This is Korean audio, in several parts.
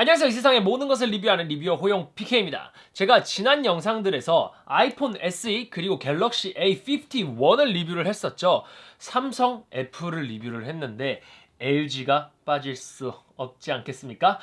안녕하세요. 이 세상의 모든 것을 리뷰하는 리뷰어 호용 PK입니다. 제가 지난 영상들에서 아이폰 SE 그리고 갤럭시 A51을 리뷰를 했었죠. 삼성 애플을 리뷰를 했는데 LG가 빠질 수 없지 않겠습니까?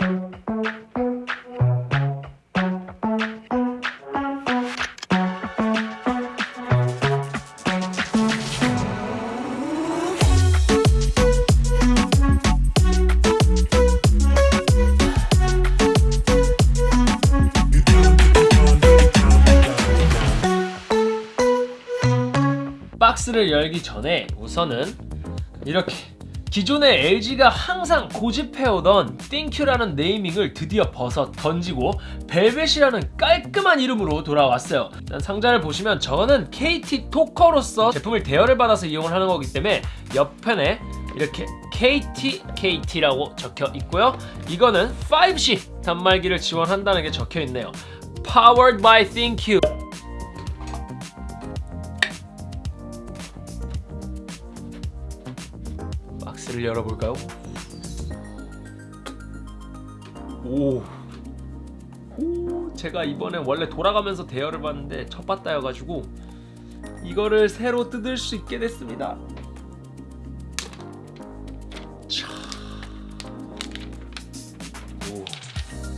박스를 열기 전에 우선은 이렇게 기존의 LG가 항상 고집해오던 띵큐라는 네이밍을 드디어 벗어 던지고 벨벳이라는 깔끔한 이름으로 돌아왔어요. 상자를 보시면 저는 KT 토커로서 제품을 대여를 받아서 이용을 하는 거기 때문에 옆편에 이렇게 KT, KT라고 적혀 있고요. 이거는 5C 단말기를 지원한다는 게 적혀 있네요. Powered by ThinQ 열어볼까요? 오. 오, 제가 이번에 원래 돌아가면서 대여를 봤는데 첫 바다여가지고 이거를 새로 뜯을 수 있게 됐습니다.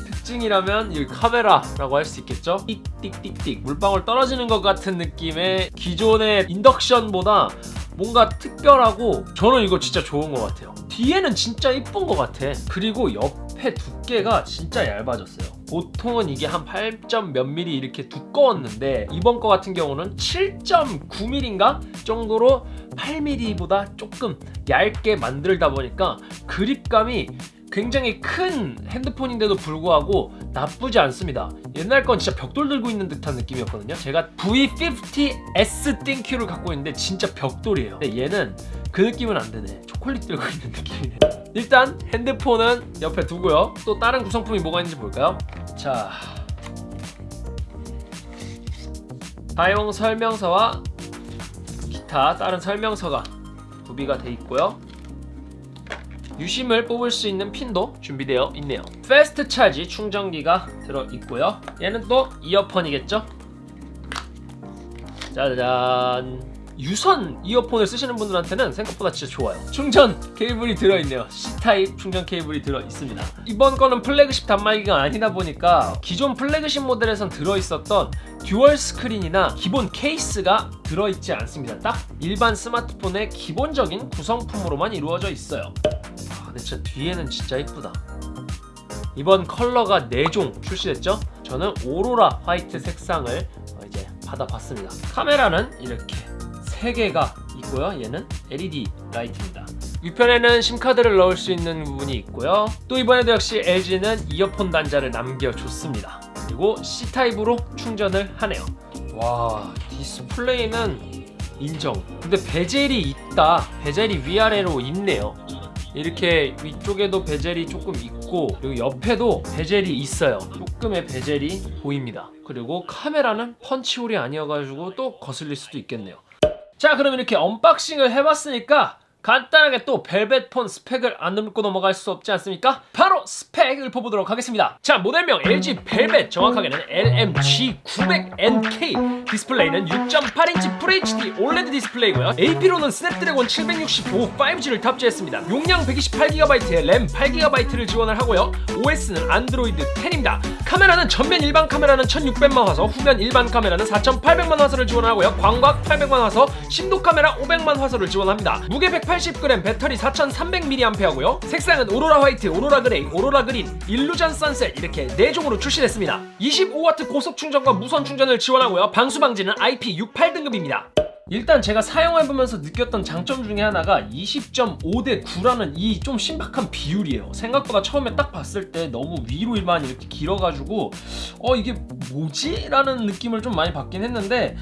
특징이라면 이 카메라라고 할 수 있겠죠? 띡띡띡띡 물방울 떨어지는 것 같은 느낌의 기존의 인덕션보다 뭔가 특별하고 저는 이거 진짜 좋은 것 같아요 뒤에는 진짜 이쁜 것 같아 그리고 옆에 두께가 진짜 얇아졌어요 보통은 이게 한 8. 몇 미리 이렇게 두꺼웠는데 이번 거 같은 경우는 7.9mm인가 정도로 8mm보다 조금 얇게 만들다 보니까 그립감이 굉장히 큰 핸드폰인데도 불구하고 나쁘지 않습니다. 옛날 건 진짜 벽돌 들고 있는 듯한 느낌이었거든요. 제가 V50S 띵큐를 갖고 있는데 진짜 벽돌이에요. 근데 얘는 그 느낌은 안 되네. 초콜릿 들고 있는 느낌이네. 일단 핸드폰은 옆에 두고요. 또 다른 구성품이 뭐가 있는지 볼까요? 자 사용 설명서와 기타 다른 설명서가 구비가 돼 있고요 유심을 뽑을 수 있는 핀도 준비되어 있네요. 패스트 차지 충전기가 들어있고요. 얘는 또 이어폰이겠죠? 짜잔 유선 이어폰을 쓰시는 분들한테는 생각보다 진짜 좋아요. 충전 케이블이 들어있네요. C타입 충전 케이블이 들어있습니다. 이번 거는 플래그십 단말기가 아니다 보니까 기존 플래그십 모델에선 들어있었던 듀얼 스크린이나 기본 케이스가 들어있지 않습니다. 딱 일반 스마트폰의 기본적인 구성품으로만 이루어져 있어요. 아, 근데 진짜 뒤에는 진짜 이쁘다. 이번 컬러가 4종 출시됐죠? 저는 오로라 화이트 색상을 어, 이제 받아봤습니다. 카메라는 이렇게 3개가 있고요. 얘는 LED 라이트입니다. 위편에는 심카드를 넣을 수 있는 부분이 있고요. 또 이번에도 역시 LG는 이어폰 단자를 남겨줬습니다. 그리고 C타입으로 충전을 하네요. 와 디스플레이는 인정. 근데 베젤이 있다. 베젤이 위아래로 있네요. 이렇게 위쪽에도 베젤이 조금 있고 그리고 옆에도 베젤이 있어요. 조금의 베젤이 보입니다. 그리고 카메라는 펀치홀이 아니어가지고 또 거슬릴 수도 있겠네요 자 그럼 이렇게 언박싱을 해봤으니까 간단하게 또 벨벳폰 스펙을 안 읊고 넘어갈 수 없지 않습니까? 바로 스펙 읊어보도록 하겠습니다. 자 모델명 LG 벨벳 정확하게는 LMG900NK 디스플레이는 6.8인치 FHD OLED 디스플레이고요. AP로는 스냅드래곤 765 5G를 탑재했습니다. 용량 128GB에 램 8GB를 지원을 하고요. OS는 안드로이드 10입니다. 카메라는 전면 일반 카메라는 1600만 화소 후면 일반 카메라는 4800만 화소를 지원하고요. 광각 800만 화소 심도 카메라 500만 화소를 지원합니다. 무게 180g 배터리 4300mAh고요. 색상은 오로라 화이트, 오로라 그레이, 오로라 그린, 일루전 선셋 이렇게 4종으로 출시됐습니다. 25W 고속 충전과 무선 충전을 지원하고요. 방수 방지는 IP68 등급입니다. 일단 제가 사용해보면서 느꼈던 장점 중에 하나가 20.5대 9라는 이 좀 신박한 비율이에요. 생각보다 처음에 딱 봤을 때 너무 위로만 이렇게 길어가지고 어 이게 뭐지? 라는 느낌을 좀 많이 받긴 했는데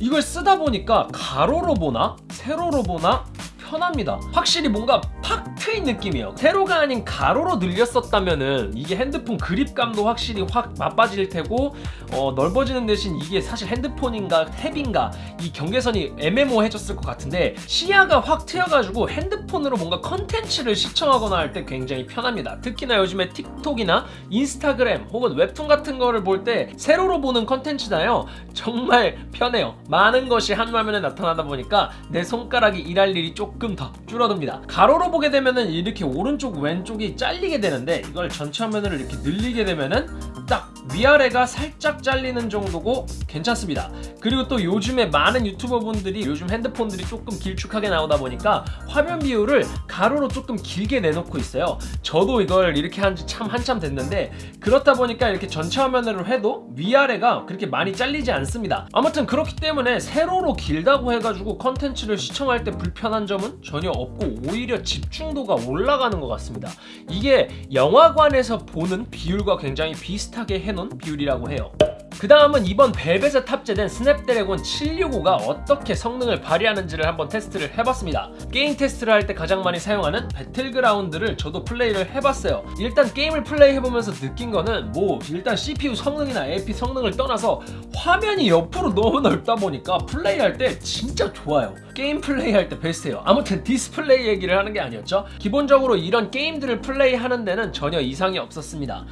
이걸 쓰다 보니까 가로로 보나 세로로 보나 편합니다. 확실히 뭔가 팍 트인 느낌이에요. 세로가 아닌 가로로 늘렸었다면 은 이게 핸드폰 그립감도 확실히 확 맛빠질 테고 어, 넓어지는 대신 이게 사실 핸드폰인가 탭인가 이 경계선이 애매모호해졌을 것 같은데 시야가 확 트여가지고 핸드폰으로 뭔가 컨텐츠를 시청하거나 할 때 굉장히 편합니다. 특히나 요즘에 틱톡이나 인스타그램 혹은 웹툰 같은 거를 볼 때 세로로 보는 컨텐츠나요. 정말 편해요. 많은 것이 한 화면에 나타나다 보니까 내 손가락이 일할 일이 조금 더 줄어듭니다. 가로로 보게 되면은 이렇게 오른쪽 왼쪽이 잘리게 되는데 이걸 전체 화면으로 이렇게 늘리게 되면은 딱 위아래가 살짝 잘리는 정도고 괜찮습니다. 그리고 또 요즘에 많은 유튜버분들이 요즘 핸드폰들이 조금 길쭉하게 나오다 보니까 화면 비율을 가로로 조금 길게 내놓고 있어요. 저도 이걸 이렇게 한 지 참 한참 됐는데 그렇다 보니까 이렇게 전체 화면으로 해도 위아래가 그렇게 많이 잘리지 않습니다. 아무튼 그렇기 때문에 세로로 길다고 해가지고 컨텐츠를 시청할 때 불편한 점은 전혀 없고 오히려 집중도가 올라가는 것 같습니다. 이게 영화관에서 보는 비율과 굉장히 비슷하게 해 놓은 비율이라고 해요. 그 다음은 이번 벨벳에 탑재된 스냅드래곤 765가 어떻게 성능을 발휘하는지를 한번 테스트를 해봤습니다. 게임 테스트를 할 때 가장 많이 사용하는 배틀그라운드를 저도 플레이를 해봤어요. 일단 게임을 플레이해보면서 느낀 거는 뭐 일단 CPU 성능이나 AP 성능을 떠나서 화면이 옆으로 너무 넓다 보니까 플레이할 때 진짜 좋아요. 게임 플레이할 때 베스트예요. 아무튼 디스플레이 얘기를 하는 게 아니었죠. 기본적으로 이런 게임들을 플레이하는 데는 전혀 이상이 없었습니다.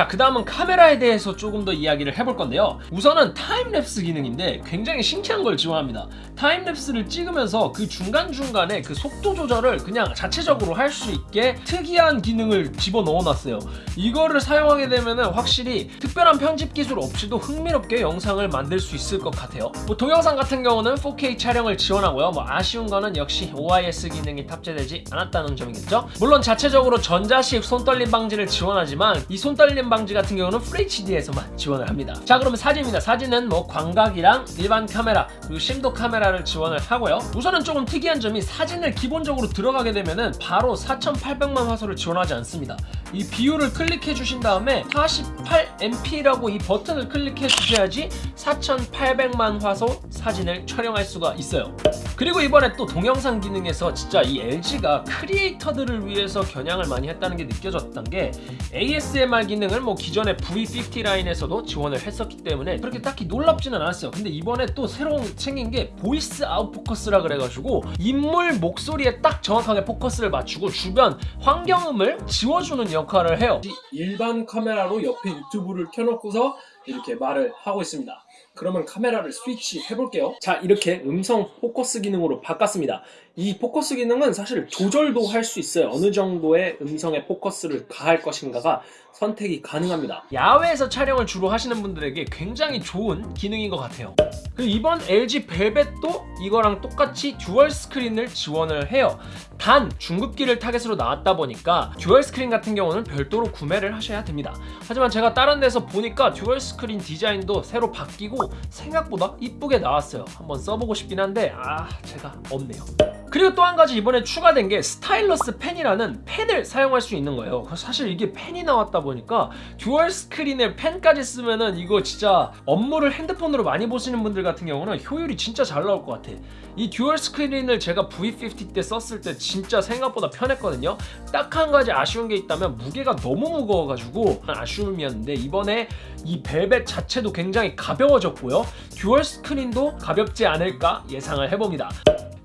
자, 그 다음은 카메라에 대해서 조금 더 이야기를 해볼 건데요. 우선은 타임랩스 기능인데 굉장히 신기한 걸 지원합니다. 타임랩스를 찍으면서 그 중간중간에 그 속도 조절을 그냥 자체적으로 할 수 있게 특이한 기능을 집어넣어 놨어요. 이거를 사용하게 되면은 확실히 특별한 편집 기술 없이도 흥미롭게 영상을 만들 수 있을 것 같아요. 뭐 동영상 같은 경우는 4K 촬영을 지원하고요. 뭐 아쉬운 거는 역시 OIS 기능이 탑재되지 않았다는 점이겠죠. 물론 자체적으로 전자식 손떨림 방지를 지원하지만 이 손떨림 방지 같은 경우는 FHD에서만 지원을 합니다. 자 그러면 사진입니다. 사진은 뭐 광각이랑 일반 카메라 그리고 심도 카메라를 지원을 하고요. 우선은 조금 특이한 점이 사진을 기본적으로 들어가게 되면은 바로 4800만 화소를 지원하지 않습니다. 이 비율을 클릭해 주신 다음에 48MP라고 이 버튼을 클릭해 주셔야지 4800만 화소 사진을 촬영할 수가 있어요. 그리고 이번에 또 동영상 기능에서 진짜 이 LG가 크리에이터들을 위해서 겨냥을 많이 했다는 게 느껴졌던 게 ASMR 기능을 뭐 기존의 V50 라인에서도 지원을 했었기 때문에 그렇게 딱히 놀랍지는 않았어요. 근데 이번에 또 새로운 생긴 게 보이스 아웃 포커스라 그래가지고 인물 목소리에 딱 정확하게 포커스를 맞추고 주변 환경음을 지워주는 역할을 해요. 일반 카메라로 옆에 유튜브를 켜놓고서 이렇게 말을 하고 있습니다. 그러면 카메라를 스위치 해볼게요. 자, 이렇게 음성 포커스 기능으로 바꿨습니다. 이 포커스 기능은 사실 조절도 할 수 있어요. 어느 정도의 음성의 포커스를 가할 것인가가 선택이 가능합니다. 야외에서 촬영을 주로 하시는 분들에게 굉장히 좋은 기능인 것 같아요. 그리고 이번 LG 벨벳도 이거랑 똑같이 듀얼 스크린을 지원을 해요. 단 중급기를 타겟으로 나왔다 보니까 듀얼 스크린 같은 경우는 별도로 구매를 하셔야 됩니다. 하지만 제가 다른 데서 보니까 듀얼 스크린 디자인도 새로 바뀌고 생각보다 이쁘게 나왔어요. 한번 써보고 싶긴 한데 아 제가 없네요. 그리고 또 한 가지 이번에 추가된 게 스타일러스 펜이라는 펜을 사용할 수 있는 거예요. 사실 이게 펜이 나왔다 보니까 듀얼 스크린에 펜까지 쓰면은 이거 진짜 업무를 핸드폰으로 많이 보시는 분들 같은 경우는 효율이 진짜 잘 나올 것 같아. 이 듀얼 스크린을 제가 V50 때 썼을 때 진짜 생각보다 편했거든요. 딱 한 가지 아쉬운 게 있다면 무게가 너무 무거워가지고 아쉬움이었는데 이번에 이 벨벳 자체도 굉장히 가벼워졌고요. 듀얼 스크린도 가볍지 않을까 예상을 해봅니다.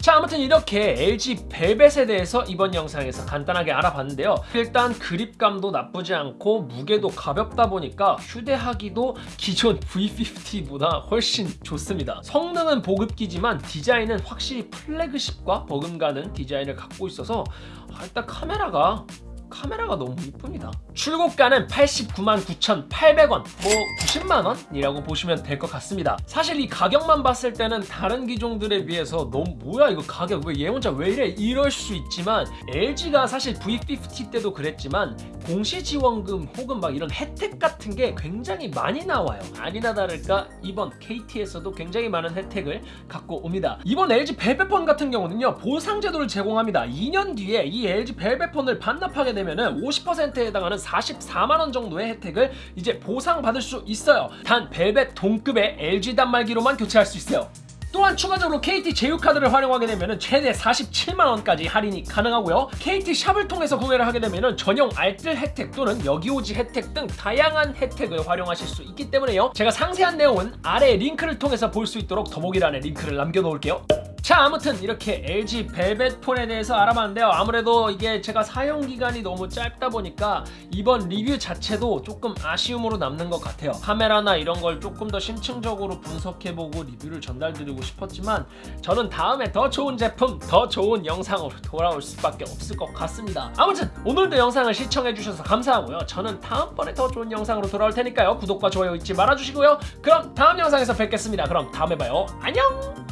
자 아무튼 이렇게 LG 벨벳에 대해서 이번 영상에서 간단하게 알아봤는데요. 일단 그립감도 나쁘지 않고 무게도 가볍다 보니까 휴대하기도 기존 V50보다 훨씬 좋습니다. 성능은 보급기지만 디자인은 확실히 플래그십과 버금가는 디자인을 갖고 있어서 아, 일단 카메라가 카메라가 너무 이쁩니다. 출고가는 89만 9,800원 뭐 90만원 이라고 보시면 될 것 같습니다. 사실 이 가격만 봤을 때는 다른 기종들에 비해서 너무 뭐야 이거 가격 왜 얘 혼자 왜 이래? 이럴 수 있지만 LG가 사실 V50 때도 그랬지만 공시지원금 혹은 막 이런 혜택 같은 게 굉장히 많이 나와요. 아니나 다를까 이번 KT에서도 굉장히 많은 혜택을 갖고 옵니다. 이번 LG 벨벳폰 같은 경우는요 보상 제도를 제공합니다. 2년 뒤에 이 LG 벨벳폰을 반납하게 되면은 50%에 해당하는 44만원 정도의 혜택을 이제 보상받을 수 있어요. 단 벨벳 동급의 LG 단말기로만 교체할 수 있어요. 또한 추가적으로 KT 제휴카드를 활용하게 되면 최대 47만원까지 할인이 가능하고요. KT 샵을 통해서 구매를 하게 되면 전용 알뜰 혜택 또는 여기오지 혜택 등 다양한 혜택을 활용하실 수 있기 때문에요. 제가 상세한 내용은 아래 링크를 통해서 볼 수 있도록 더보기란에 링크를 남겨놓을게요 자 아무튼 이렇게 LG 벨벳 폰에 대해서 알아봤는데요. 아무래도 이게 제가 사용기간이 너무 짧다 보니까 이번 리뷰 자체도 조금 아쉬움으로 남는 것 같아요. 카메라나 이런 걸 조금 더 심층적으로 분석해보고 리뷰를 전달드리고 싶었지만 저는 다음에 더 좋은 제품 더 좋은 영상으로 돌아올 수밖에 없을 것 같습니다. 아무튼 오늘도 영상을 시청해주셔서 감사하고요. 저는 다음번에 더 좋은 영상으로 돌아올 테니까요. 구독과 좋아요 잊지 말아주시고요. 그럼 다음 영상에서 뵙겠습니다. 그럼 다음에 봐요. 안녕